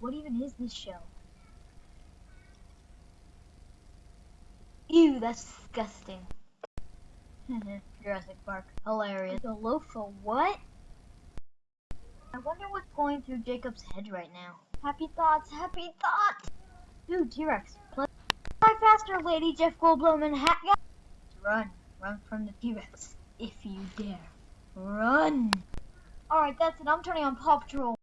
What even is this show? Ew, that's disgusting. Jurassic Park. Hilarious. The loaf of what? I wonder what's going through Jacob's head right now. Happy thoughts, happy thoughts! Ooh, T-Rex, play. Faster, Lady Jeff Goldblum and Hat Guy. Run, run from the T-Rex. If you dare. Run! Alright, that's it. I'm turning on Paw Patrol.